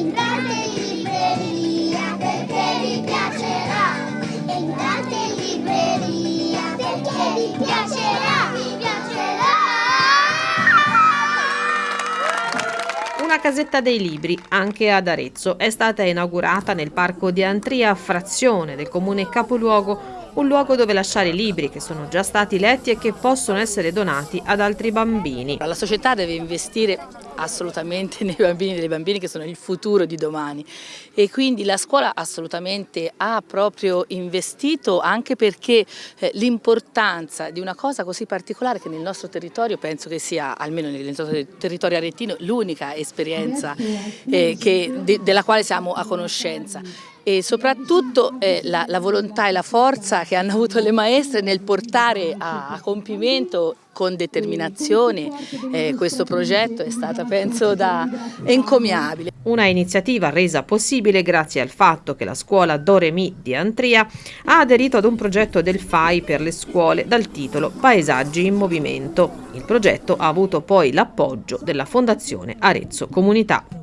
Entrate in libreria perché vi piacerà. Entrate in libreria perché vi piacerà. Vi piacerà. Una casetta dei libri, anche ad Arezzo, è stata inaugurata nel parco di Antria, frazione del comune capoluogo un luogo dove lasciare libri che sono già stati letti e che possono essere donati ad altri bambini. La società deve investire assolutamente nei bambini e nelle bambine che sono il futuro di domani. E quindi la scuola assolutamente ha proprio investito anche perché eh, l'importanza di una cosa così particolare che nel nostro territorio penso che sia, almeno nel nostro territorio aretino, l'unica esperienza eh, che, de, della quale siamo a conoscenza e soprattutto eh, la, la, volontà e la forza che hanno avuto le maestre nel portare a, a compimento con determinazione eh, questo progetto è stata penso da encomiabile. Una iniziativa resa possibile grazie al fatto che la scuola Doremi di Antria ha aderito ad un progetto del FAI per le scuole dal titolo Paesaggi in Movimento. Il progetto ha avuto poi l'appoggio della Fondazione Arezzo Comunità.